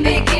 make it